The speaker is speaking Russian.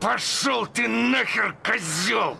Пошел ты нахер, козел!